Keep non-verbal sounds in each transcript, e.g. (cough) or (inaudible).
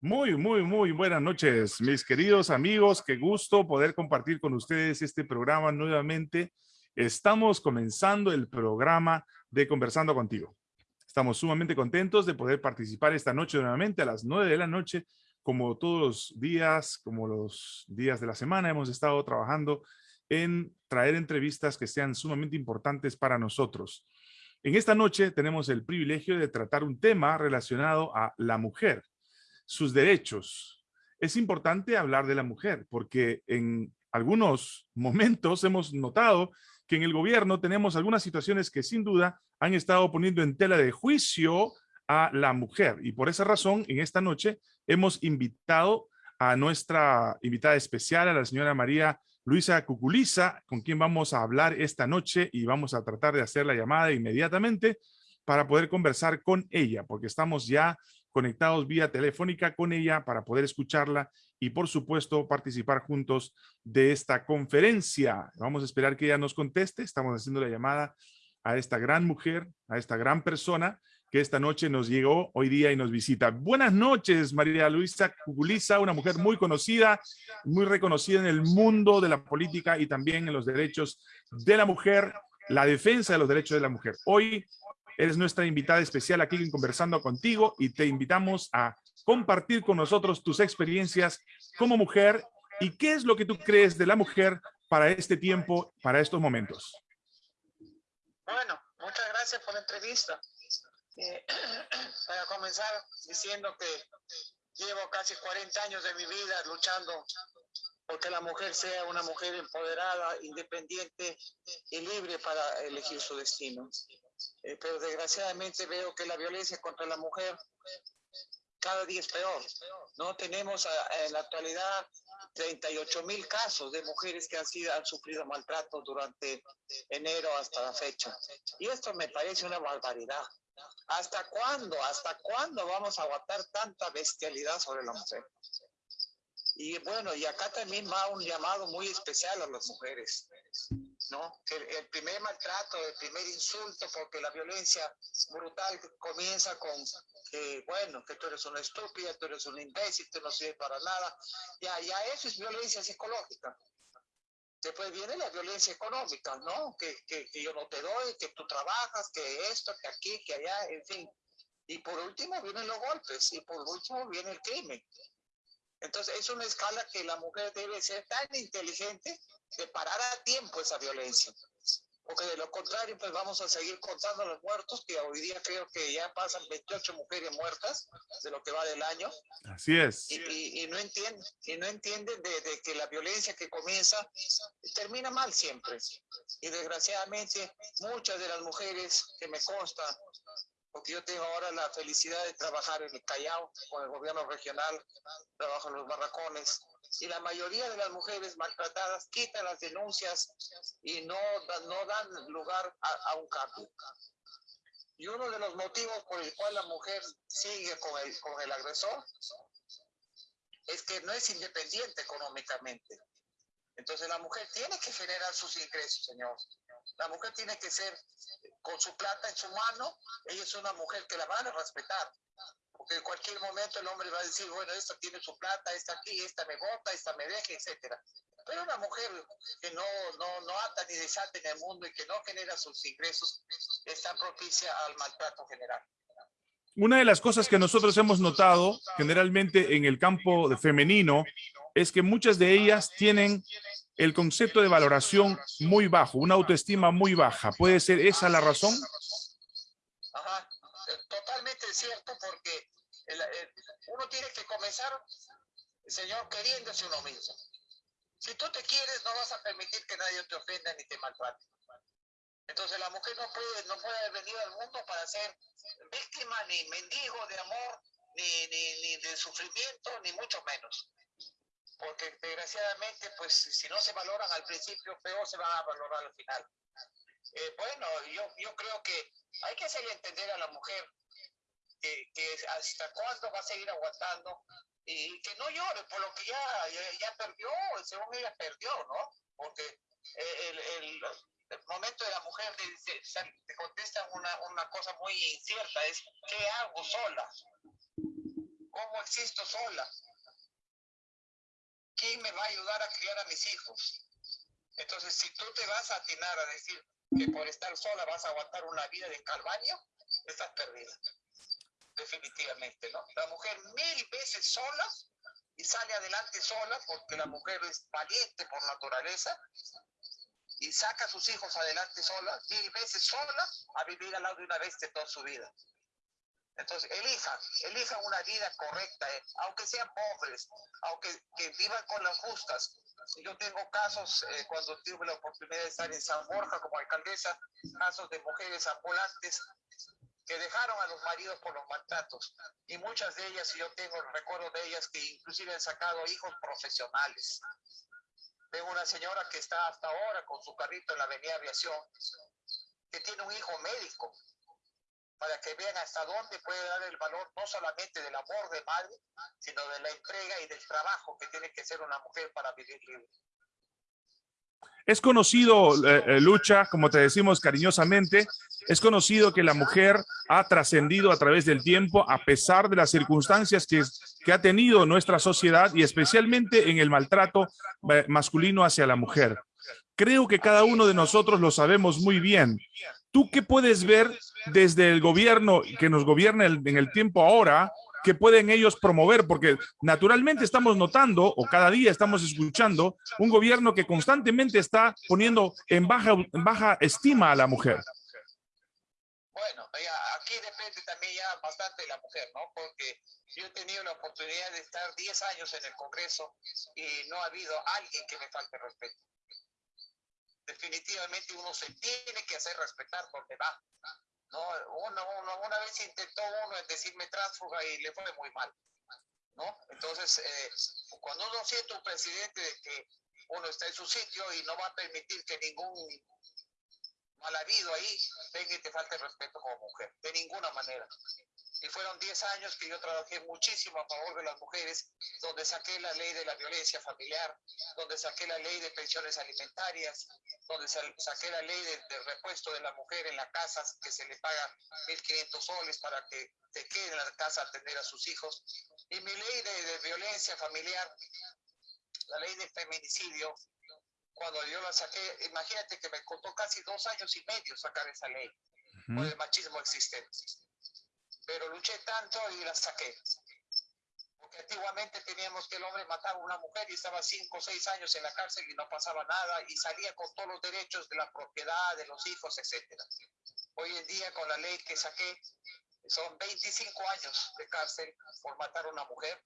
Muy, muy, muy buenas noches, mis queridos amigos. Qué gusto poder compartir con ustedes este programa nuevamente. Estamos comenzando el programa de Conversando Contigo. Estamos sumamente contentos de poder participar esta noche nuevamente a las nueve de la noche. Como todos los días, como los días de la semana, hemos estado trabajando en traer entrevistas que sean sumamente importantes para nosotros. En esta noche tenemos el privilegio de tratar un tema relacionado a la mujer sus derechos. Es importante hablar de la mujer porque en algunos momentos hemos notado que en el gobierno tenemos algunas situaciones que sin duda han estado poniendo en tela de juicio a la mujer. Y por esa razón, en esta noche hemos invitado a nuestra invitada especial, a la señora María Luisa Cuculiza, con quien vamos a hablar esta noche y vamos a tratar de hacer la llamada inmediatamente para poder conversar con ella, porque estamos ya conectados vía telefónica con ella para poder escucharla y por supuesto participar juntos de esta conferencia. Vamos a esperar que ella nos conteste. Estamos haciendo la llamada a esta gran mujer, a esta gran persona que esta noche nos llegó hoy día y nos visita. Buenas noches, María Luisa Cuguliza, una mujer muy conocida, muy reconocida en el mundo de la política y también en los derechos de la mujer, la defensa de los derechos de la mujer. Hoy Eres nuestra invitada especial aquí Conversando Contigo y te invitamos a compartir con nosotros tus experiencias como mujer y qué es lo que tú crees de la mujer para este tiempo, para estos momentos. Bueno, muchas gracias por la entrevista. Eh, (clears throat) para comenzar diciendo que llevo casi 40 años de mi vida luchando porque la mujer sea una mujer empoderada, independiente y libre para elegir su destino. Eh, pero desgraciadamente veo que la violencia contra la mujer cada día es peor. No tenemos en la actualidad 38 mil casos de mujeres que han, sido, han sufrido maltrato durante enero hasta la fecha. Y esto me parece una barbaridad. ¿Hasta cuándo? ¿Hasta cuándo vamos a aguantar tanta bestialidad sobre la mujer? Y bueno, y acá también va un llamado muy especial a las mujeres. ¿No? El, primer maltrato, el primer insulto, porque la violencia brutal comienza con que, bueno, que tú eres una estúpida, tú eres un imbécil, tú no sirves para nada. Ya, ya eso es violencia psicológica. Después viene la violencia económica, ¿no? Que, que, que yo no te doy, que tú trabajas, que esto, que aquí, que allá, en fin. Y por último vienen los golpes y por último viene el crimen. Entonces es una escala que la mujer debe ser tan inteligente de parar a tiempo esa violencia. Porque de lo contrario, pues vamos a seguir contando los muertos, que hoy día creo que ya pasan 28 mujeres muertas de lo que va del año. Así es. Y, no entienden, y no entienden de, de, que la violencia que comienza termina mal siempre. Y desgraciadamente, muchas de las mujeres que me consta porque yo tengo ahora la felicidad de trabajar en el Callao con el gobierno regional, trabajo en los barracones, y la mayoría de las mujeres maltratadas quitan las denuncias y no, no dan lugar a, un cambio. Y uno de los motivos por el cual la mujer sigue con el, con el agresor es que no es independiente económicamente. Entonces la mujer tiene que generar sus ingresos, señor. La mujer tiene que ser con su plata en su mano, ella es una mujer que la van a respetar. Porque en cualquier momento el hombre va a decir, bueno, esta tiene su plata, esta aquí, esta me bota, esta me deja, etcétera. Pero una mujer que no, no, no ata ni desata en el mundo y que no genera sus ingresos está propicia al maltrato general. Una de las cosas que nosotros hemos notado generalmente en el campo femenino es que muchas de ellas tienen el concepto de valoración muy bajo, una autoestima muy baja. ¿Puede ser esa la razón? Ajá, totalmente cierto, porque uno tiene que comenzar, Señor, queriéndose uno mismo. Si tú te quieres, no vas a permitir que nadie te ofenda ni te maltrate. Entonces la mujer no puede, no puede haber venido al mundo para ser víctima ni mendigo de amor, ni, ni, ni de sufrimiento, ni mucho menos porque desgraciadamente, pues si no se valoran al principio, peor se van a valorar al final. Eh, bueno, yo, yo creo que hay que hacerle entender a la mujer que, que, hasta cuándo va a seguir aguantando y que no llore por lo que ya, ya, perdió, según ella perdió, ¿no? Porque eh, el, el, el momento de la mujer te, contesta una, una cosa muy incierta, es ¿qué hago sola? ¿Cómo existo sola. ¿Quién me va a ayudar a criar a mis hijos? Entonces, si tú te vas a atinar a decir que por estar sola vas a aguantar una vida de calvario, estás perdida. Definitivamente, ¿no? La mujer mil veces sola y sale adelante sola porque la mujer es valiente por naturaleza y saca a sus hijos adelante sola, mil veces sola, a vivir al lado de una bestia toda su vida. Entonces, elijan, elijan una vida correcta, eh, aunque sean pobres, aunque que vivan con las justas. Yo tengo casos, eh, cuando tuve la oportunidad de estar en San Borja como alcaldesa, casos de mujeres ambulantes que dejaron a los maridos por los maltratos. Y muchas de ellas, y yo tengo recuerdo de ellas, que inclusive han sacado hijos profesionales. Tengo una señora que está hasta ahora con su carrito en la avenida Aviación, que tiene un hijo médico, para que vean hasta dónde puede dar el valor no solamente del amor de madre, sino de la entrega y del trabajo que tiene que ser una mujer para vivir libre. Es conocido, eh, eh, Lucha, como te decimos cariñosamente, es conocido que la mujer ha trascendido a través del tiempo a pesar de las circunstancias que, que ha tenido nuestra sociedad y especialmente en el maltrato eh, masculino hacia la mujer. Creo que cada uno de nosotros lo sabemos muy bien. ¿Tú qué puedes ver desde el gobierno que nos gobierna en el tiempo ahora que pueden ellos promover, porque naturalmente estamos notando, o cada día estamos escuchando, un gobierno que constantemente está poniendo en baja, en baja estima a la mujer. Bueno, aquí depende también ya bastante de la mujer, ¿no? Porque yo he tenido la oportunidad de estar 10 años en el Congreso y no ha habido alguien que me falte respeto. Definitivamente uno se tiene que hacer respetar donde va. No, uno, una vez intentó uno decirme tránsfuga y le fue muy mal. ¿no? Entonces, eh, cuando uno siente un presidente de que uno está en su sitio y no va a permitir que ningún mal habido ahí venga y te falte respeto como mujer, de ninguna manera. Y fueron 10 años que yo trabajé muchísimo a favor de las mujeres, donde saqué la ley de la violencia familiar, donde saqué la ley de pensiones alimentarias, donde saqué la ley de, repuesto de la mujer en la casa, que se le paga 1.500 soles para que te quede en la casa a atender a sus hijos. Y mi ley de, violencia familiar, la ley de feminicidio, cuando yo la saqué, imagínate que me costó casi dos años y medio sacar esa ley por el machismo existente pero luché tanto y la saqué. Porque antiguamente teníamos que el hombre mataba a una mujer y estaba cinco o seis años en la cárcel y no pasaba nada y salía con todos los derechos de la propiedad, de los hijos, etc. Hoy en día con la ley que saqué son 25 años de cárcel por matar a una mujer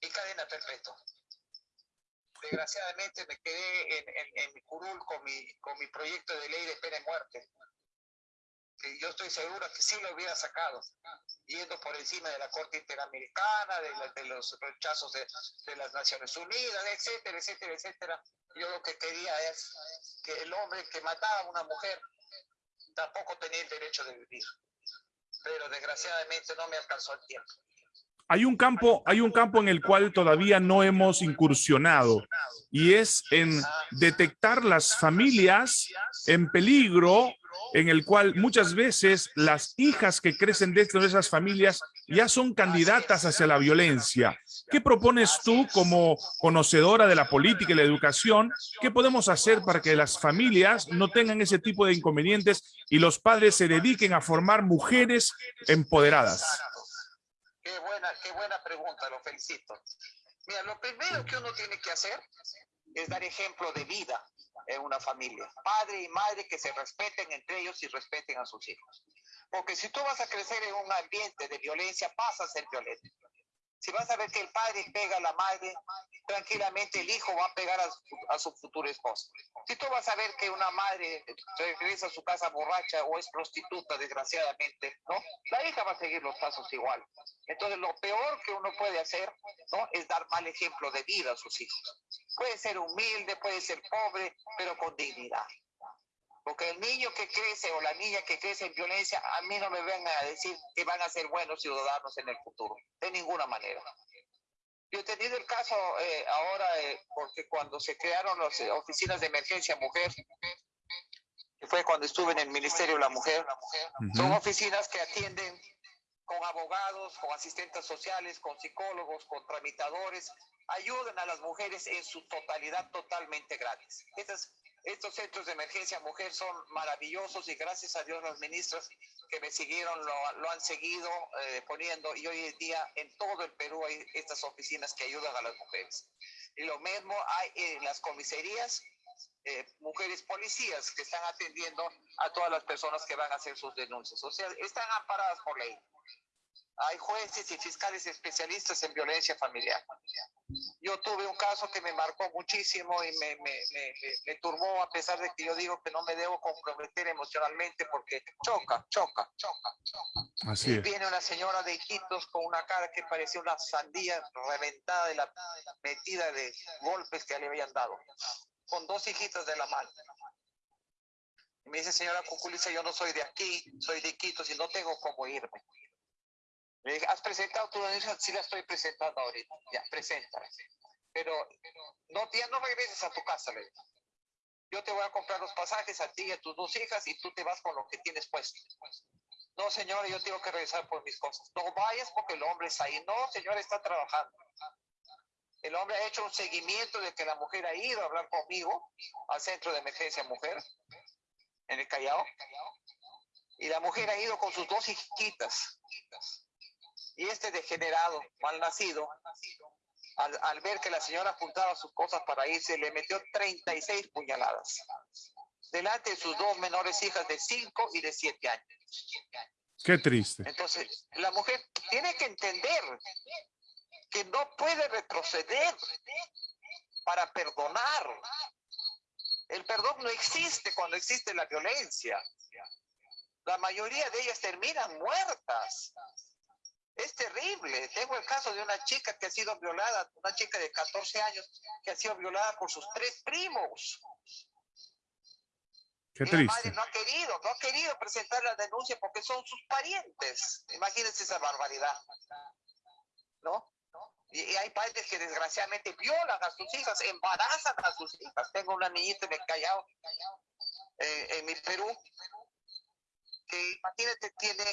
y cadena perpetua. Desgraciadamente me quedé en, en, mi curul con mi, con mi proyecto de ley de pena de muerte yo estoy seguro que sí lo hubiera sacado, yendo por encima de la Corte Interamericana, de, los rechazos de, de, las Naciones Unidas, etcétera, etcétera, etcétera. Yo lo que quería es que el hombre que mataba a una mujer tampoco tenía el derecho de vivir. Pero desgraciadamente no me alcanzó el tiempo. Hay un campo, hay un campo en el cual todavía no hemos incursionado y es en detectar las familias en peligro en el cual muchas veces las hijas que crecen dentro de esas familias ya son candidatas hacia la violencia. ¿Qué propones tú como conocedora de la política y la educación? ¿Qué podemos hacer para que las familias no tengan ese tipo de inconvenientes y los padres se dediquen a formar mujeres empoderadas? Qué buena, qué buena pregunta, lo felicito. Mira, lo primero que uno tiene que hacer es dar ejemplo de vida en una familia. Padre y madre que se respeten entre ellos y respeten a sus hijos. Porque si tú vas a crecer en un ambiente de violencia, vas a ser violento. Si vas a ver que el padre pega a la madre, tranquilamente el hijo va a pegar a su, futuro esposo. Si tú vas a ver que una madre regresa a su casa borracha o es prostituta, desgraciadamente, ¿no? La hija va a seguir los pasos igual. Entonces, lo peor que uno puede hacer, ¿no? Es dar mal ejemplo de vida a sus hijos. Puede ser humilde, puede ser pobre, pero con dignidad. Porque el niño que crece o la niña que crece en violencia, a mí no me vengan a decir que van a ser buenos ciudadanos en el futuro. De ninguna manera. Yo he tenido el caso eh, ahora, eh, porque cuando se crearon las eh, oficinas de emergencia mujer, que fue cuando estuve en el Ministerio de la Mujer, son oficinas que atienden con abogados, con asistentes sociales, con psicólogos, con tramitadores, ayuden a las mujeres en su totalidad totalmente gratis. Estas, estos centros de emergencia mujer son maravillosos y gracias a Dios las ministras que me siguieron lo, lo han seguido eh, poniendo y hoy en día en todo el Perú hay estas oficinas que ayudan a las mujeres. Y lo mismo hay en las comisarías, eh, mujeres policías que están atendiendo a todas las personas que van a hacer sus denuncias. O sea, están amparadas por ley hay jueces y fiscales especialistas en violencia familiar. Yo tuve un caso que me marcó muchísimo y me, me, me, me, turbó a pesar de que yo digo que no me debo comprometer emocionalmente porque choca, choca, choca, choca. Así y viene una señora de Iquitos con una cara que parecía una sandía reventada de la metida de golpes que le habían dado, con dos hijitas de la mano. Y me dice, señora Cuculiza, yo no soy de aquí, soy de Iquitos y no tengo cómo irme. Le dije, ¿has presentado tu denuncia? Sí la estoy presentando ahorita. Ya, presenta. Pero no, ya no regreses a tu casa, le dije. Yo te voy a comprar los pasajes a ti y a tus dos hijas y tú te vas con lo que tienes puesto. No, señora, yo tengo que regresar por mis cosas. No vayas porque el hombre está ahí. No, señora, está trabajando. El hombre ha hecho un seguimiento de que la mujer ha ido a hablar conmigo al centro de emergencia mujer en el Callao. Y la mujer ha ido con sus dos hijitas y este degenerado, mal nacido, al, al, ver que la señora apuntaba sus cosas para irse, le metió 36 puñaladas. Delante de sus dos menores hijas de 5 y de 7 años. Qué triste. Entonces, la mujer tiene que entender que no puede retroceder para perdonar. El perdón no existe cuando existe la violencia. La mayoría de ellas terminan muertas. Es terrible. Tengo el caso de una chica que ha sido violada, una chica de 14 años que ha sido violada por sus tres primos. Qué triste. La madre no ha querido, no ha querido presentar la denuncia porque son sus parientes. Imagínense esa barbaridad. ¿No? Y, y, hay padres que desgraciadamente violan a sus hijas, embarazan a sus hijas. Tengo una niñita en el Callao, eh, en mi Perú, que imagínate, tiene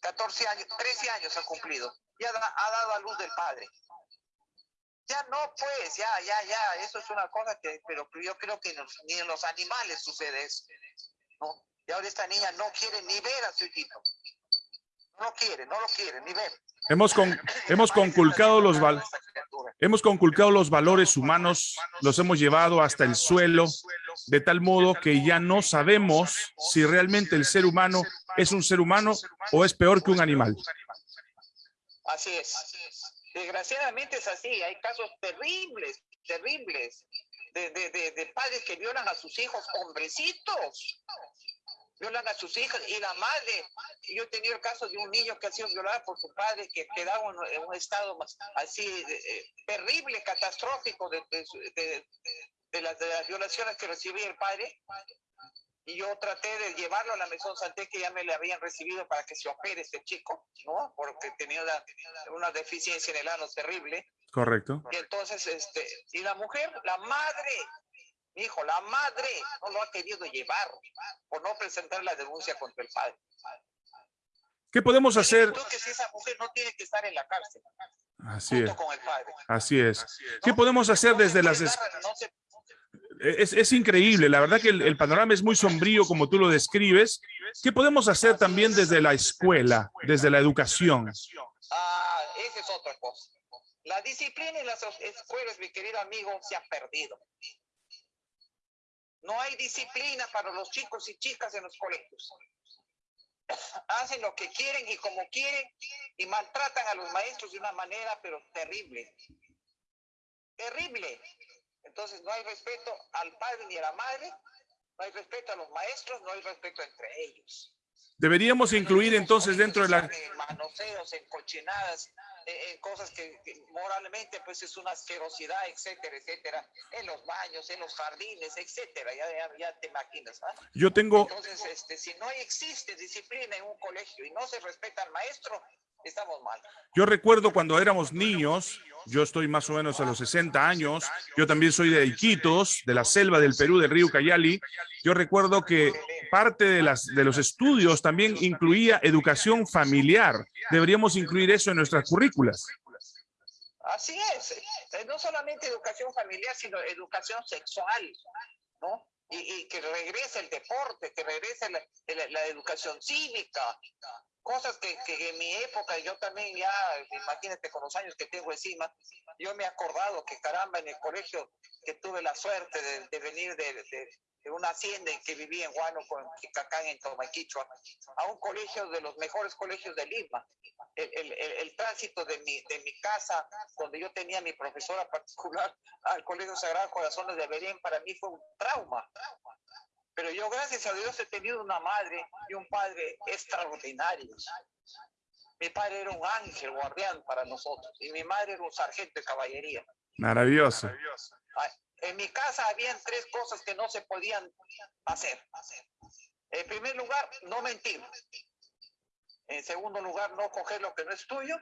14 años, 13 años ha cumplido. Ya da, ha dado a luz del padre. Ya no, pues, ya, ya, ya. Eso es una cosa que, pero yo creo que nos, ni en los animales sucede eso. ¿no? Y ahora esta niña no quiere ni ver a su hijito. No quiere, no lo quiere, ni ver. Hemos, con, hemos conculcado los val hemos conculcado los valores humanos, los hemos llevado hasta el suelo, de tal modo que ya no sabemos si realmente el ser humano es un ser humano o es peor que un animal. Así es. Desgraciadamente es así. Hay casos terribles, terribles, de, de, de, de padres que violan a sus hijos, hombrecitos violan a sus hijas y la madre. Yo he tenido el caso de un niño que ha sido violado por su padre, que quedaba en un estado así eh, terrible, catastrófico de, de, de, las, de, las, violaciones que recibía el padre. Y yo traté de llevarlo a la Mesón Santé, que ya me le habían recibido para que se opere este chico, ¿no? Porque tenía una, una deficiencia en el ano terrible. Correcto. Y entonces, este, y la mujer, la madre, hijo, la madre no lo ha querido llevar por no presentar la denuncia contra el padre. ¿Qué podemos hacer? que si esa mujer no tiene que estar en la cárcel. Así es. Así es. ¿Qué podemos hacer desde las... Es, es, increíble, la verdad que el, el, panorama es muy sombrío como tú lo describes. ¿Qué podemos hacer también desde la escuela, desde la educación? Ah, esa es otra cosa. La disciplina en las escuelas, mi querido amigo, se ha perdido. No hay disciplina para los chicos y chicas en los colegios. Hacen lo que quieren y como quieren y maltratan a los maestros de una manera pero terrible. Terrible. Entonces no hay respeto al padre ni a la madre, no hay respeto a los maestros, no hay respeto entre ellos. Deberíamos incluir entonces dentro de la... Manoseos, encochinadas, eh, eh, cosas que, que, moralmente pues es una asquerosidad, etcétera, etcétera, en los baños, en los jardines, etcétera, ya, ya, ya te imaginas. ¿ah? Yo tengo... Entonces, este, si no existe disciplina en un colegio y no se respeta al maestro, estamos mal. Yo recuerdo cuando éramos niños, yo estoy más o menos a los 60 años, yo también soy de Iquitos, de la selva del Perú, del río Cayali, yo recuerdo que parte de, los estudios también incluía educación familiar. Deberíamos incluir eso en nuestras currículas. Así es, eh, no solamente educación familiar, sino educación sexual, ¿no? Y, que regrese el deporte, que regrese la, educación cívica, cosas que, que, en mi época, yo también ya, imagínate con los años que tengo encima, yo me he acordado que caramba, en el colegio que tuve la suerte de, venir de, de una hacienda en que vivía en Huánuco, en Chicacán, en Tomaquichua, a un colegio de los mejores colegios de Lima. El, el, el, tránsito de mi, de mi casa, donde yo tenía mi profesora particular, al Colegio Sagrado Corazones de Belén, para mí fue un trauma. Pero yo, gracias a Dios, he tenido una madre y un padre extraordinarios. Mi padre era un ángel guardián para nosotros y mi madre era un sargento de caballería. Maravilloso. Maravilloso. En mi casa habían tres cosas que no se podían hacer. En primer lugar, no mentir. En segundo lugar, no coger lo que no es tuyo.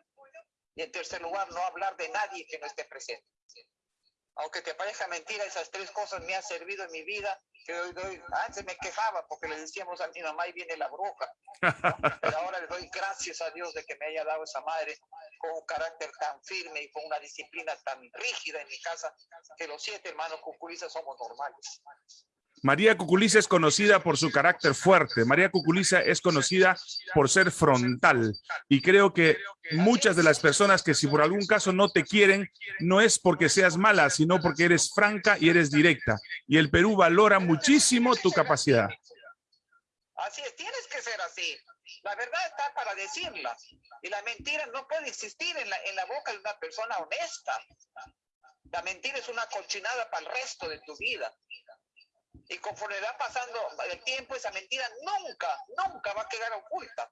Y en tercer lugar, no hablar de nadie que no esté presente. Aunque te parezca mentira, esas tres cosas me han servido en mi vida. Que antes me quejaba porque le decíamos a mi mamá, ahí viene la bruja. Pero (laughs) ahora le doy gracias a Dios de que me haya dado esa madre con un carácter tan firme y con una disciplina tan rígida en mi casa, que los siete hermanos Cuculiza somos normales. María Cuculiza es conocida por su carácter fuerte. María Cuculiza es conocida por ser frontal. Y creo que muchas de las personas que si por algún caso no te quieren, no es porque seas mala, sino porque eres franca y eres directa. Y el Perú valora muchísimo tu capacidad. Así es, tienes que ser así. La verdad está para decirla. Y la mentira no puede existir en la, en la boca de una persona honesta. La mentira es una cochinada para el resto de tu vida. Y conforme va pasando el tiempo, esa mentira nunca, nunca va a quedar oculta.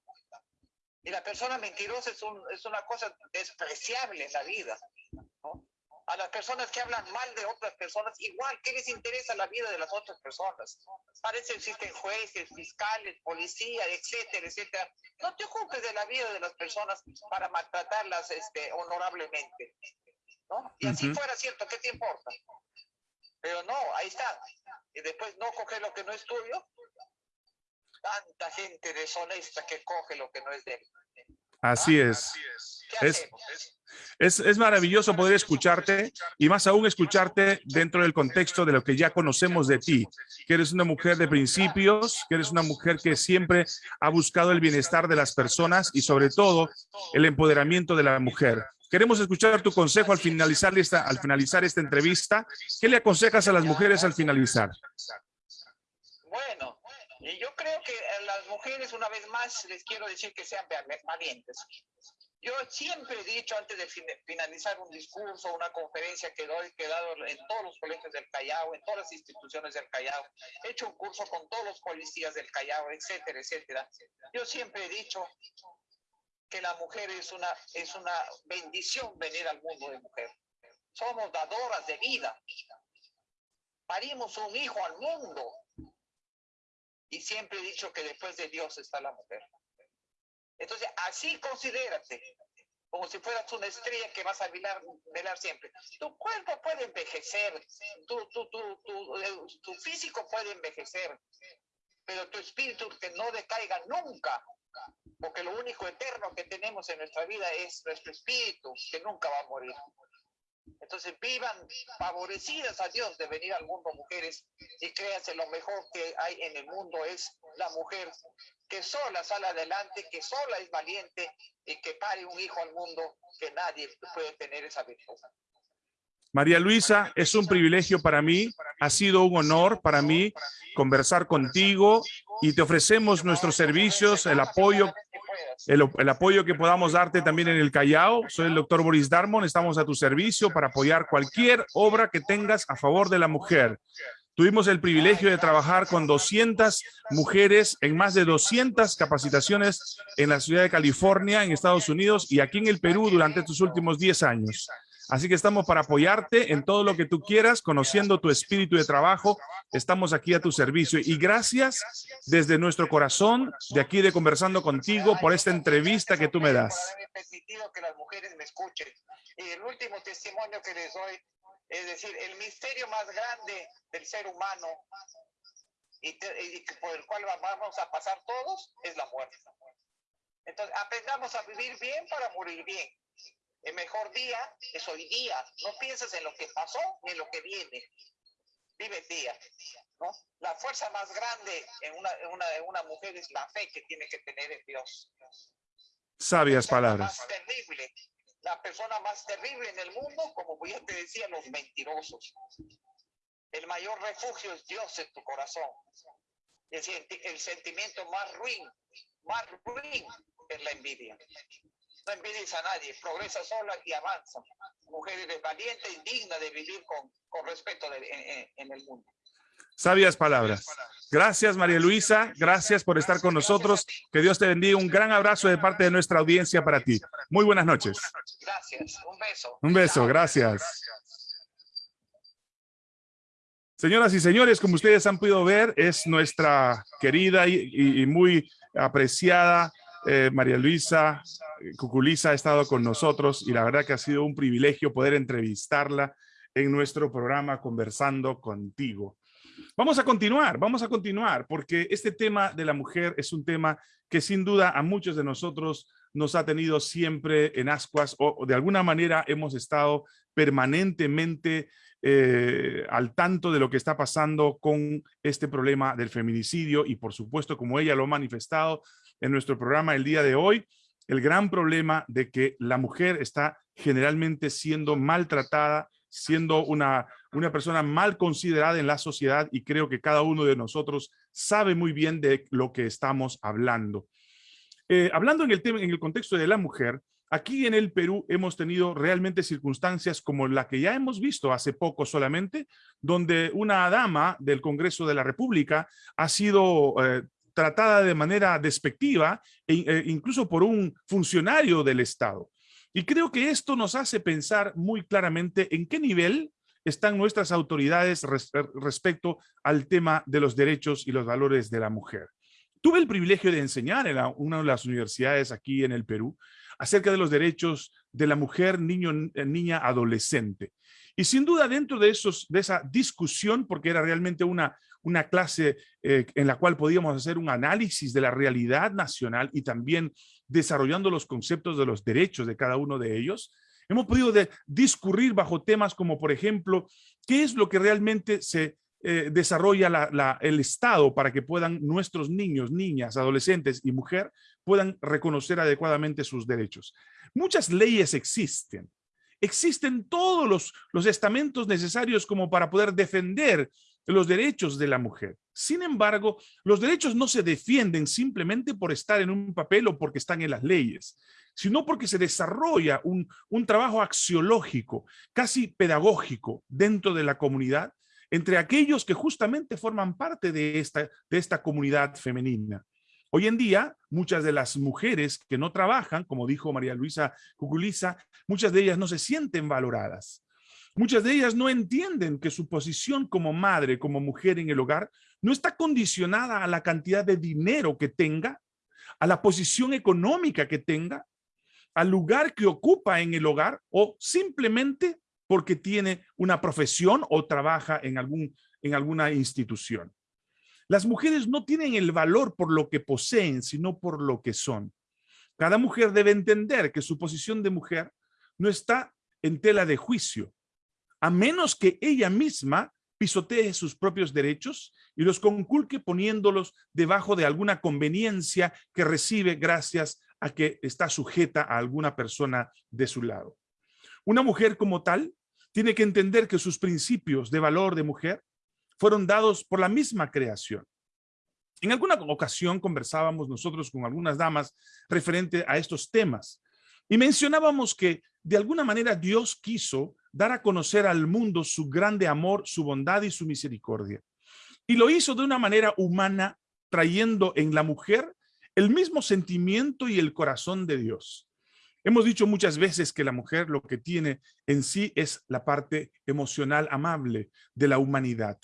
Y la persona mentirosa es, un, es una cosa despreciable en la vida. ¿no? A las personas que hablan mal de otras personas, igual, ¿qué les interesa la vida de las otras personas? Parece que existen jueces, fiscales, policías, etcétera, etcétera. No te ocupes de la vida de las personas para maltratarlas este, honorablemente. ¿no? Y así fuera cierto, ¿qué te importa? Pero no, ahí está. Y después no coge lo que no es tuyo. Tanta gente deshonesta que coge lo que no es de él. Así ¿Ah? es. Es, es, es, maravilloso poder escucharte y más aún escucharte dentro del contexto de lo que ya conocemos de ti, que eres una mujer de principios, que eres una mujer que siempre ha buscado el bienestar de las personas y sobre todo el empoderamiento de la mujer. Queremos escuchar tu consejo al finalizar esta, al finalizar esta entrevista. ¿Qué le aconsejas a las mujeres al finalizar? Bueno, yo creo que a las mujeres, una vez más, les quiero decir que sean valientes. Yo siempre he dicho antes de finalizar un discurso, una conferencia que doy, que he dado en todos los colegios del Callao, en todas las instituciones del Callao, he hecho un curso con todos los policías del Callao, etcétera, etcétera. Yo siempre he dicho que la mujer es una, es una bendición venir al mundo de mujer. Somos dadoras de vida. Parimos un hijo al mundo. Y siempre he dicho que después de Dios está la mujer. Entonces, así considérate, como si fueras una estrella que vas a velar, velar siempre. Tu cuerpo puede envejecer, tu, tu, tu, tu, físico puede envejecer, pero tu espíritu que no decaiga nunca porque lo único eterno que tenemos en nuestra vida es nuestro espíritu, que nunca va a morir. Entonces vivan favorecidas a Dios de venir al mundo mujeres y créanse lo mejor que hay en el mundo es la mujer que sola sale adelante, que sola es valiente y que pare un hijo al mundo que nadie puede tener esa virtud. María Luisa, es un privilegio para mí, ha sido un honor para mí conversar contigo y te ofrecemos nuestros servicios, el apoyo, el, apoyo que podamos darte también en el Callao. Soy el doctor Boris Darmon, estamos a tu servicio para apoyar cualquier obra que tengas a favor de la mujer. Tuvimos el privilegio de trabajar con 200 mujeres en más de 200 capacitaciones en la ciudad de California, en Estados Unidos y aquí en el Perú durante estos últimos 10 años. Así que estamos para apoyarte en todo lo que tú quieras, conociendo tu espíritu de trabajo. Estamos aquí a tu servicio. Y gracias desde nuestro corazón, de aquí de Conversando Contigo, por esta entrevista que tú me das. permitido que las mujeres me escuchen. Y el último testimonio que les doy es decir, el misterio más grande del ser humano y, por el cual vamos a pasar todos es la muerte. Entonces, aprendamos a vivir bien para morir bien. El mejor día es hoy día. No pienses en lo que pasó ni en lo que viene. Vive el día. ¿no? La fuerza más grande en una, en, una, en una mujer es la fe que tiene que tener en Dios. Sabias palabras. Más terrible, la persona más terrible en el mundo, como ya te decía, los mentirosos. El mayor refugio es Dios en tu corazón. El, el sentimiento más ruin, más ruin es la envidia. No envidies a nadie, progresa sola y avanza. Mujer eres valiente y digna de vivir con, con respeto en, en el mundo. Sabias palabras. Gracias, María Luisa. Gracias por estar con nosotros. Que Dios te bendiga. Un gran abrazo de parte de nuestra audiencia para ti. Muy buenas noches. Gracias. Un beso. Un beso. Gracias. Señoras y señores, como ustedes han podido ver, es nuestra querida y, muy apreciada eh, María Luisa Cuculiza ha estado con nosotros y la verdad que ha sido un privilegio poder entrevistarla en nuestro programa Conversando Contigo. Vamos a continuar, vamos a continuar, porque este tema de la mujer es un tema que sin duda a muchos de nosotros nos ha tenido siempre en ascuas o, de alguna manera hemos estado permanentemente eh, al tanto de lo que está pasando con este problema del feminicidio y por supuesto como ella lo ha manifestado en nuestro programa el día de hoy, el gran problema de que la mujer está generalmente siendo maltratada, siendo una, una persona mal considerada en la sociedad y creo que cada uno de nosotros sabe muy bien de lo que estamos hablando. Eh, hablando en el, tema, en el contexto de la mujer, aquí en el Perú hemos tenido realmente circunstancias como la que ya hemos visto hace poco solamente, donde una dama del Congreso de la República ha sido eh, tratada de manera despectiva e, e incluso por un funcionario del Estado. Y creo que esto nos hace pensar muy claramente en qué nivel están nuestras autoridades respecto al tema de los derechos y los valores de la mujer. Tuve el privilegio de enseñar en una de las universidades aquí en el Perú acerca de los derechos de la mujer, niño, eh, niña, adolescente. Y sin duda dentro de, esos, de esa discusión, porque era realmente una, una clase eh, en la cual podíamos hacer un análisis de la realidad nacional y también desarrollando los conceptos de los derechos de cada uno de ellos, hemos podido discurrir bajo temas como, por ejemplo, qué es lo que realmente se eh, desarrolla el Estado para que puedan nuestros niños, niñas, adolescentes y mujer puedan reconocer adecuadamente sus derechos. Muchas leyes existen. Existen todos los, los estamentos necesarios como para poder defender los derechos de la mujer. Sin embargo, los derechos no se defienden simplemente por estar en un papel o porque están en las leyes, sino porque se desarrolla un, un trabajo axiológico, casi pedagógico dentro de la comunidad, entre aquellos que justamente forman parte de esta, de esta comunidad femenina. Hoy en día, muchas de las mujeres que no trabajan, como dijo María Luisa Cuculiza, muchas de ellas no se sienten valoradas. Muchas de ellas no entienden que su posición como madre, como mujer en el hogar, no está condicionada a la cantidad de dinero que tenga, a la posición económica que tenga, al lugar que ocupa en el hogar o simplemente porque tiene una profesión o trabaja en, algún, en alguna institución. Las mujeres no tienen el valor por lo que poseen, sino por lo que son. Cada mujer debe entender que su posición de mujer no está en tela de juicio, a menos que ella misma pisotee sus propios derechos y los conculque poniéndolos debajo de alguna conveniencia que recibe gracias a que está sujeta a alguna persona de su lado. Una mujer como tal tiene que entender que sus principios de valor de mujer fueron dados por la misma creación. En alguna ocasión conversábamos nosotros con algunas damas referente a estos temas y mencionábamos que de alguna manera Dios quiso dar a conocer al mundo su grande amor, su bondad y su misericordia. Y lo hizo de una manera humana, trayendo en la mujer el mismo sentimiento y el corazón de Dios. Hemos dicho muchas veces que la mujer lo que tiene en sí es la parte emocional amable de la humanidad.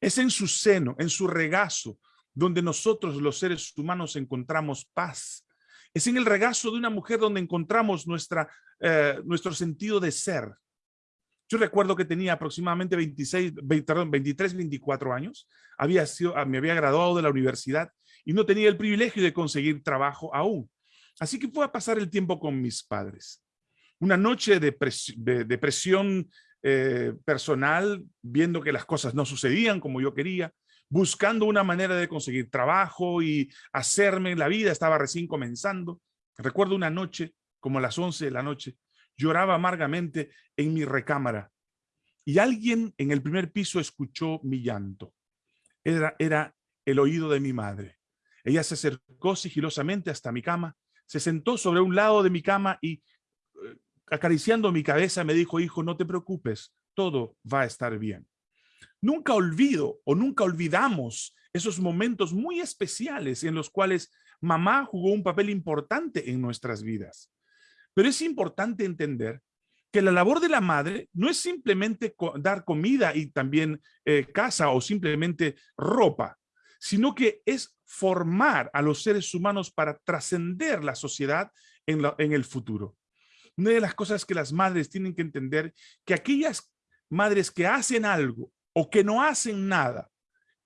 Es en su seno, en su regazo, donde nosotros los seres humanos encontramos paz. Es en el regazo de una mujer donde encontramos nuestra, eh, nuestro sentido de ser. Yo recuerdo que tenía aproximadamente 26, 23, 24 años. Había sido, ah, me había graduado de la universidad y no tenía el privilegio de conseguir trabajo aún. Así que fue a pasar el tiempo con mis padres. Una noche de, depresión eh, personal, viendo que las cosas no sucedían como yo quería, buscando una manera de conseguir trabajo y hacerme la vida, estaba recién comenzando. Recuerdo una noche, como a las 11 de la noche, lloraba amargamente en mi recámara y alguien en el primer piso escuchó mi llanto. Era, era el oído de mi madre. Ella se acercó sigilosamente hasta mi cama, se sentó sobre un lado de mi cama y eh, acariciando mi cabeza me dijo, hijo, no te preocupes, todo va a estar bien. Nunca olvido o nunca olvidamos esos momentos muy especiales en los cuales mamá jugó un papel importante en nuestras vidas. Pero es importante entender que la labor de la madre no es simplemente dar comida y también eh, casa o simplemente ropa, sino que es formar a los seres humanos para trascender la sociedad en, en el futuro. Una de las cosas que las madres tienen que entender, que aquellas madres que hacen algo o que no hacen nada,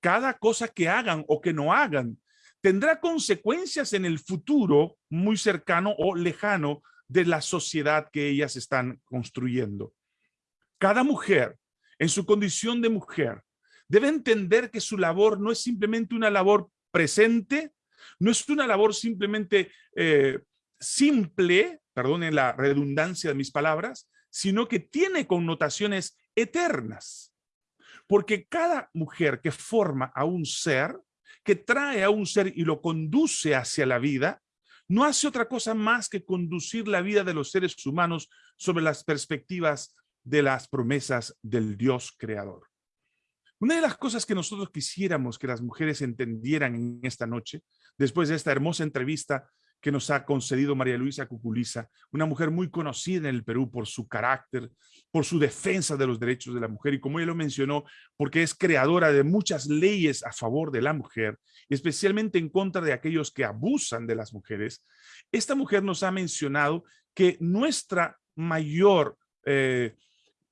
cada cosa que hagan o que no hagan, tendrá consecuencias en el futuro muy cercano o lejano de la sociedad que ellas están construyendo. Cada mujer, en su condición de mujer, debe entender que su labor no es simplemente una labor presente, no es una labor simplemente eh, simple, perdonen la redundancia de mis palabras, sino que tiene connotaciones eternas. Porque cada mujer que forma a un ser, que trae a un ser y lo conduce hacia la vida, no hace otra cosa más que conducir la vida de los seres humanos sobre las perspectivas de las promesas del Dios creador. Una de las cosas que nosotros quisiéramos que las mujeres entendieran en esta noche, después de esta hermosa entrevista que nos ha concedido María Luisa Cuculiza, una mujer muy conocida en el Perú por su carácter, por su defensa de los derechos de la mujer y como ella lo mencionó, porque es creadora de muchas leyes a favor de la mujer, especialmente en contra de aquellos que abusan de las mujeres. Esta mujer nos ha mencionado que nuestra mayor, eh,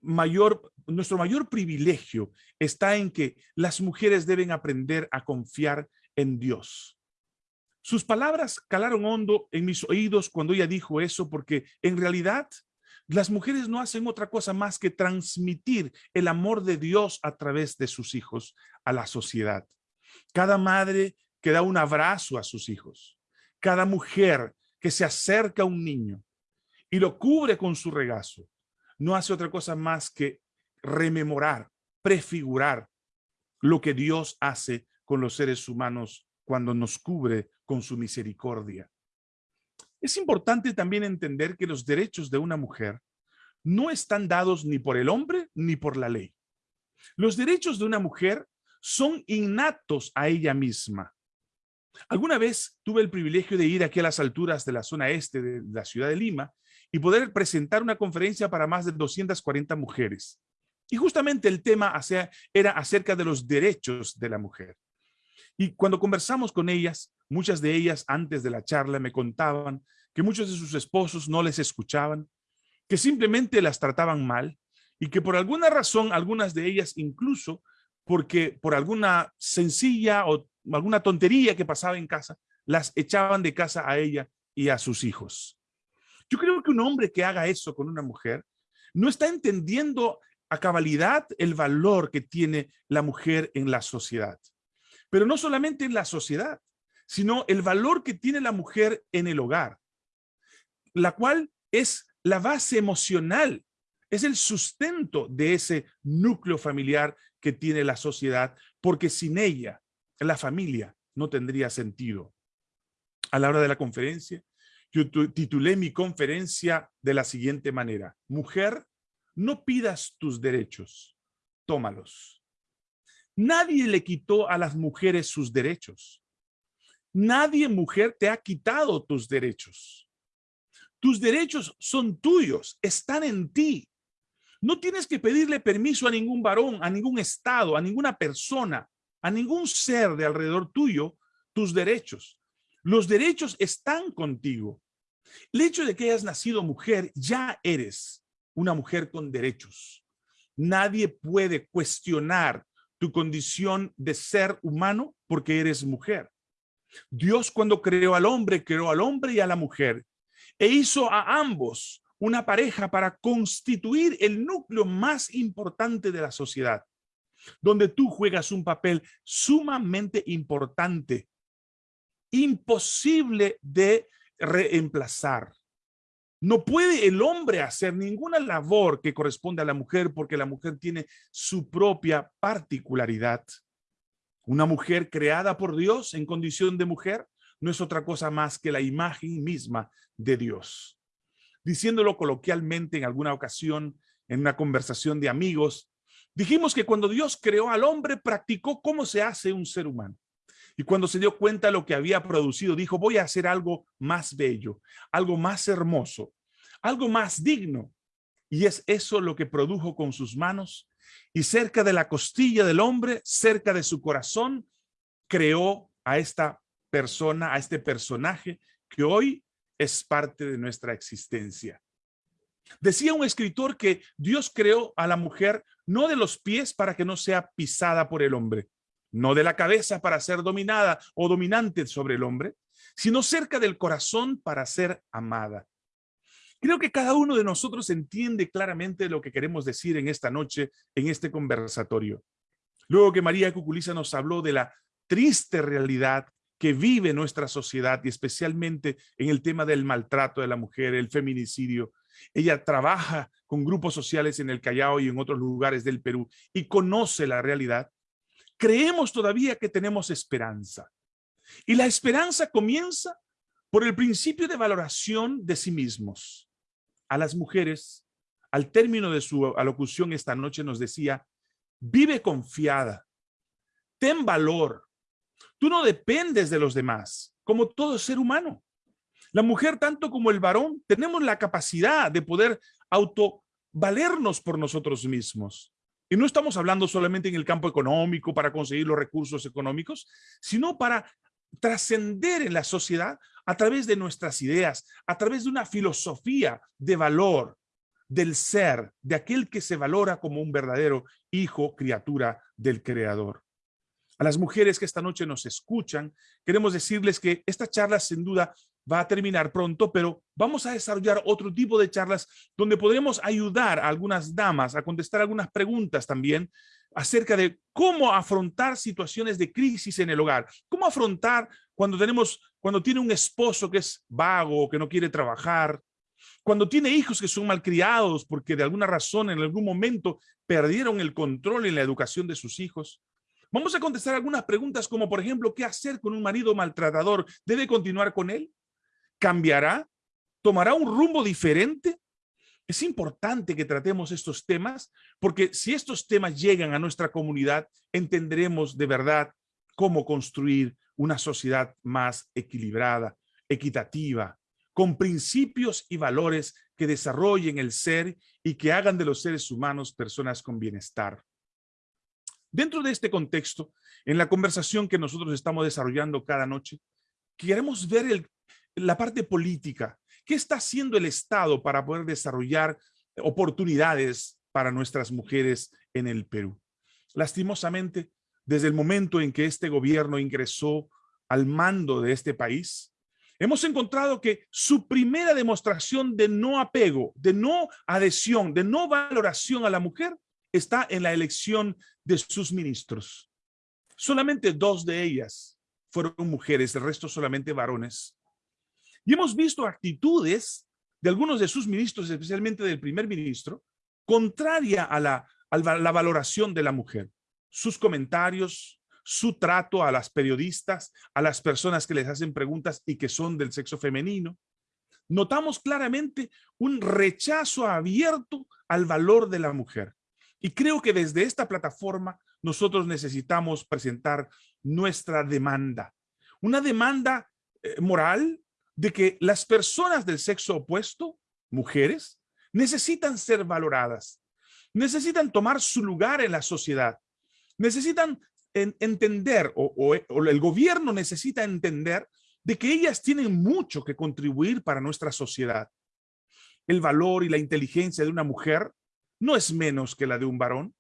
mayor, nuestro mayor privilegio está en que las mujeres deben aprender a confiar en Dios. Sus palabras calaron hondo en mis oídos cuando ella dijo eso, porque en realidad las mujeres no hacen otra cosa más que transmitir el amor de Dios a través de sus hijos a la sociedad. Cada madre que da un abrazo a sus hijos, cada mujer que se acerca a un niño y lo cubre con su regazo, no hace otra cosa más que rememorar, prefigurar lo que Dios hace con los seres humanos cuando nos cubre con su misericordia. Es importante también entender que los derechos de una mujer no están dados ni por el hombre ni por la ley. Los derechos de una mujer son innatos a ella misma. Alguna vez tuve el privilegio de ir aquí a las alturas de la zona este de la ciudad de Lima y poder presentar una conferencia para más de 240 mujeres. Y justamente el tema era acerca de los derechos de la mujer. Y cuando conversamos con ellas, muchas de ellas antes de la charla me contaban que muchos de sus esposos no les escuchaban, que simplemente las trataban mal y que por alguna razón, algunas de ellas incluso, porque por alguna sencilla o alguna tontería que pasaba en casa, las echaban de casa a ella y a sus hijos. Yo creo que un hombre que haga eso con una mujer no está entendiendo a cabalidad el valor que tiene la mujer en la sociedad pero no solamente en la sociedad, sino el valor que tiene la mujer en el hogar, la cual es la base emocional, es el sustento de ese núcleo familiar que tiene la sociedad, porque sin ella, la familia no tendría sentido. A la hora de la conferencia, yo titulé mi conferencia de la siguiente manera, Mujer, no pidas tus derechos, tómalos. Nadie le quitó a las mujeres sus derechos. Nadie, mujer, te ha quitado tus derechos. Tus derechos son tuyos, están en ti. No tienes que pedirle permiso a ningún varón, a ningún estado, a ninguna persona, a ningún ser de alrededor tuyo, tus derechos. Los derechos están contigo. El hecho de que hayas nacido mujer, ya eres una mujer con derechos. Nadie puede cuestionar tu condición de ser humano porque eres mujer. Dios cuando creó al hombre, creó al hombre y a la mujer e hizo a ambos una pareja para constituir el núcleo más importante de la sociedad, donde tú juegas un papel sumamente importante, imposible de reemplazar. No puede el hombre hacer ninguna labor que corresponde a la mujer porque la mujer tiene su propia particularidad. Una mujer creada por Dios en condición de mujer no es otra cosa más que la imagen misma de Dios. Diciéndolo coloquialmente en alguna ocasión, en una conversación de amigos, dijimos que cuando Dios creó al hombre, practicó cómo se hace un ser humano. Y cuando se dio cuenta lo que había producido, dijo, voy a hacer algo más bello, algo más hermoso, algo más digno. Y es eso lo que produjo con sus manos. Y cerca de la costilla del hombre, cerca de su corazón, creó a esta persona, a este personaje que hoy es parte de nuestra existencia. Decía un escritor que Dios creó a la mujer no de los pies para que no sea pisada por el hombre, no de la cabeza para ser dominada o dominante sobre el hombre, sino cerca del corazón para ser amada. Creo que cada uno de nosotros entiende claramente lo que queremos decir en esta noche, en este conversatorio. Luego que María Cuculiza nos habló de la triste realidad que vive nuestra sociedad y especialmente en el tema del maltrato de la mujer, el feminicidio. Ella trabaja con grupos sociales en el Callao y en otros lugares del Perú y conoce la realidad creemos todavía que tenemos esperanza. Y la esperanza comienza por el principio de valoración de sí mismos. A las mujeres, al término de su alocución esta noche nos decía, vive confiada, ten valor. Tú no dependes de los demás, como todo ser humano. La mujer, tanto como el varón, tenemos la capacidad de poder autovalernos por nosotros mismos. Y no estamos hablando solamente en el campo económico para conseguir los recursos económicos, sino para trascender en la sociedad a través de nuestras ideas, a través de una filosofía de valor del ser, de aquel que se valora como un verdadero hijo, criatura del Creador. A las mujeres que esta noche nos escuchan, queremos decirles que esta charla sin duda va a terminar pronto, pero vamos a desarrollar otro tipo de charlas donde podremos ayudar a algunas damas a contestar algunas preguntas también acerca de cómo afrontar situaciones de crisis en el hogar, cómo afrontar cuando tenemos, cuando tiene un esposo que es vago, que no quiere trabajar, cuando tiene hijos que son malcriados porque de alguna razón en algún momento perdieron el control en la educación de sus hijos. Vamos a contestar algunas preguntas como por ejemplo, ¿qué hacer con un marido maltratador? ¿Debe continuar con él? Cambiará, tomará un rumbo diferente. Es importante que tratemos estos temas porque si estos temas llegan a nuestra comunidad, entenderemos de verdad cómo construir una sociedad más equilibrada, equitativa, con principios y valores que desarrollen el ser y que hagan de los seres humanos personas con bienestar. Dentro de este contexto, en la conversación que nosotros estamos desarrollando cada noche, queremos ver el la parte política. ¿Qué está haciendo el Estado para poder desarrollar oportunidades para nuestras mujeres en el Perú? Lastimosamente, desde el momento en que este gobierno ingresó al mando de este país, hemos encontrado que su primera demostración de no apego, de no adhesión, de no valoración a la mujer está en la elección de sus ministros. Solamente dos de ellas fueron mujeres, el resto solamente varones. Y hemos visto actitudes de algunos de sus ministros, especialmente del primer ministro, contraria a la, la valoración de la mujer. Sus comentarios, su trato a las periodistas, a las personas que les hacen preguntas y que son del sexo femenino. Notamos claramente un rechazo abierto al valor de la mujer. Y creo que desde esta plataforma nosotros necesitamos presentar nuestra demanda. Una demanda eh, moral, de que las personas del sexo opuesto, mujeres, necesitan ser valoradas, necesitan tomar su lugar en la sociedad, necesitan entender o, el gobierno necesita entender de que ellas tienen mucho que contribuir para nuestra sociedad. El valor y la inteligencia de una mujer no es menos que la de un varón.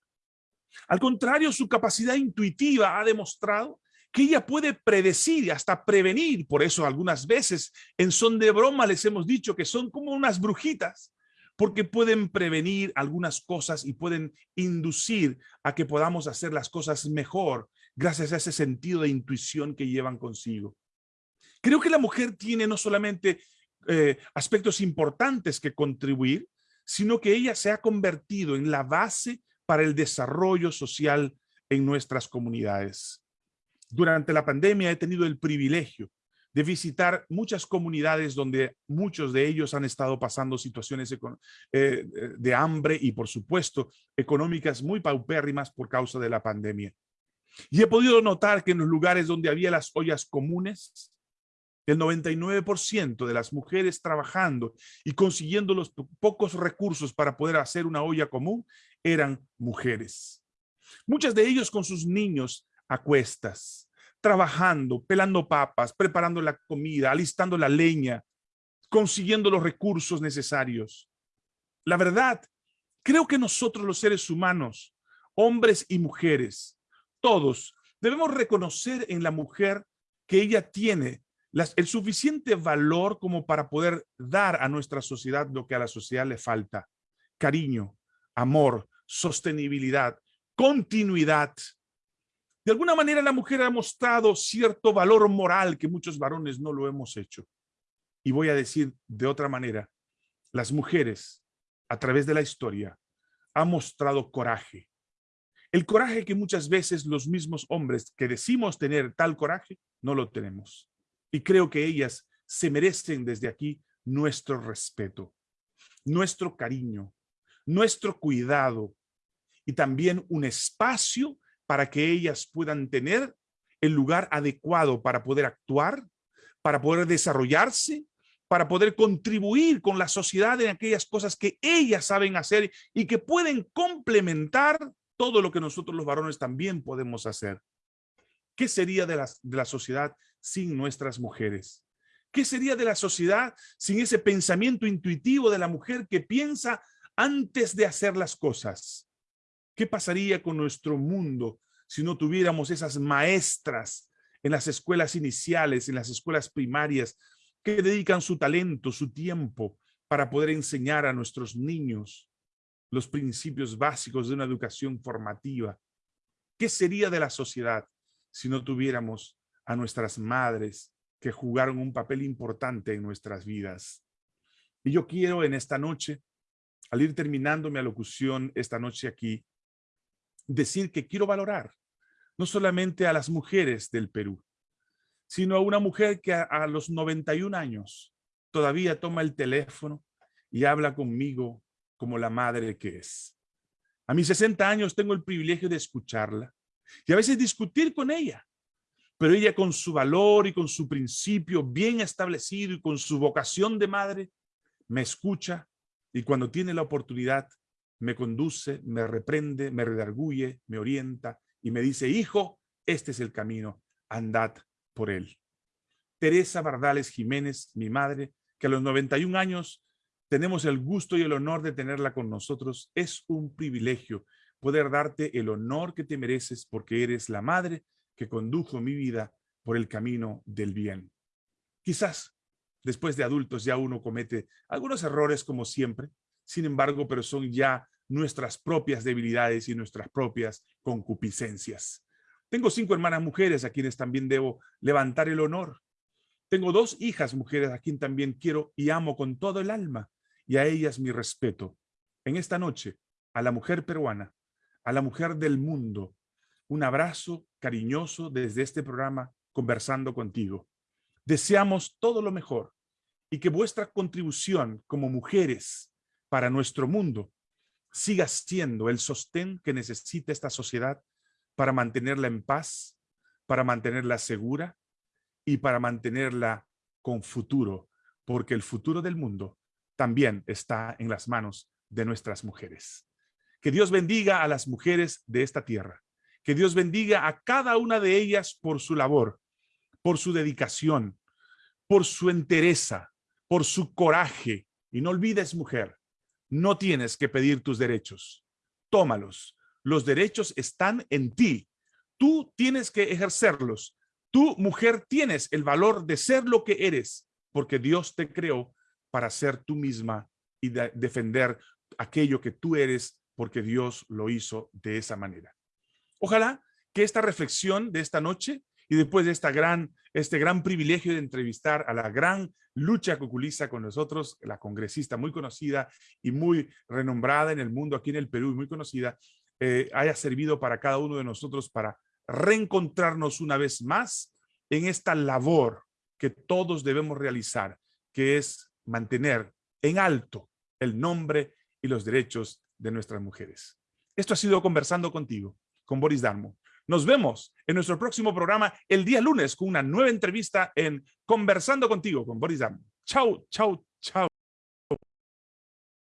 Al contrario, su capacidad intuitiva ha demostrado que ella puede predecir y hasta prevenir. Por eso algunas veces en son de broma les hemos dicho que son como unas brujitas, porque pueden prevenir algunas cosas y pueden inducir a que podamos hacer las cosas mejor gracias a ese sentido de intuición que llevan consigo. Creo que la mujer tiene no solamente eh, aspectos importantes que contribuir, sino que ella se ha convertido en la base para el desarrollo social en nuestras comunidades. Durante la pandemia he tenido el privilegio de visitar muchas comunidades donde muchos de ellos han estado pasando situaciones eh, de hambre y, por supuesto, económicas muy paupérrimas por causa de la pandemia. Y he podido notar que en los lugares donde había las ollas comunes, el 99% de las mujeres trabajando y consiguiendo los pocos recursos para poder hacer una olla común eran mujeres. Muchas de ellos con sus niños a cuestas, trabajando, pelando papas, preparando la comida, alistando la leña, consiguiendo los recursos necesarios. La verdad, creo que nosotros los seres humanos, hombres y mujeres, todos, debemos reconocer en la mujer que ella tiene el suficiente valor como para poder dar a nuestra sociedad lo que a la sociedad le falta. Cariño, amor, sostenibilidad, continuidad. De alguna manera la mujer ha mostrado cierto valor moral que muchos varones no lo hemos hecho. Y voy a decir de otra manera, las mujeres a través de la historia han mostrado coraje. El coraje que muchas veces los mismos hombres que decimos tener tal coraje, no lo tenemos. Y creo que ellas se merecen desde aquí nuestro respeto, nuestro cariño, nuestro cuidado y también un espacio para que ellas puedan tener el lugar adecuado para poder actuar, para poder desarrollarse, para poder contribuir con la sociedad en aquellas cosas que ellas saben hacer y que pueden complementar todo lo que nosotros los varones también podemos hacer. ¿Qué sería de la, de la sociedad sin nuestras mujeres? ¿Qué sería de la sociedad sin ese pensamiento intuitivo de la mujer que piensa antes de hacer las cosas? ¿Qué pasaría con nuestro mundo si no tuviéramos esas maestras en las escuelas iniciales, en las escuelas primarias, que dedican su talento, su tiempo para poder enseñar a nuestros niños los principios básicos de una educación formativa? ¿Qué sería de la sociedad si no tuviéramos a nuestras madres que jugaron un papel importante en nuestras vidas. Y yo quiero en esta noche, al ir terminando mi alocución esta noche aquí, decir que quiero valorar no solamente a las mujeres del Perú, sino a una mujer que a, a los 91 años todavía toma el teléfono y habla conmigo como la madre que es. A mis 60 años tengo el privilegio de escucharla y a veces discutir con ella pero ella con su valor y con su principio bien establecido y con su vocación de madre, me escucha y cuando tiene la oportunidad me conduce, me reprende, me redarguye, me orienta y me dice, hijo, este es el camino, andad por él. Teresa Bardales Jiménez, mi madre, que a los 91 años tenemos el gusto y el honor de tenerla con nosotros, es un privilegio poder darte el honor que te mereces porque eres la madre que condujo mi vida por el camino del bien. Quizás después de adultos ya uno comete algunos errores como siempre, sin embargo, pero son ya nuestras propias debilidades y nuestras propias concupiscencias. Tengo cinco hermanas mujeres a quienes también debo levantar el honor. Tengo dos hijas mujeres a quien también quiero y amo con todo el alma y a ellas mi respeto. En esta noche, a la mujer peruana, a la mujer del mundo, un abrazo cariñoso desde este programa Conversando Contigo. Deseamos todo lo mejor y que vuestra contribución como mujeres para nuestro mundo siga siendo el sostén que necesita esta sociedad para mantenerla en paz, para mantenerla segura y para mantenerla con futuro, porque el futuro del mundo también está en las manos de nuestras mujeres. Que Dios bendiga a las mujeres de esta tierra que Dios bendiga a cada una de ellas por su labor, por su dedicación, por su entereza, por su coraje. Y no olvides, mujer, no tienes que pedir tus derechos. Tómalos. Los derechos están en ti. Tú tienes que ejercerlos. Tú, mujer, tienes el valor de ser lo que eres, porque Dios te creó para ser tú misma y defender aquello que tú eres, porque Dios lo hizo de esa manera. Ojalá que esta reflexión de esta noche y después de esta gran, este gran privilegio de entrevistar a la gran lucha coculiza con nosotros, la congresista muy conocida y muy renombrada en el mundo, aquí en el Perú, muy conocida, eh, haya servido para cada uno de nosotros para reencontrarnos una vez más en esta labor que todos debemos realizar, que es mantener en alto el nombre y los derechos de nuestras mujeres. Esto ha sido Conversando Contigo, con Boris Darmo. Nos vemos en nuestro próximo programa el día lunes con una nueva entrevista en Conversando Contigo con Boris Darmo. Chau, chau, chau.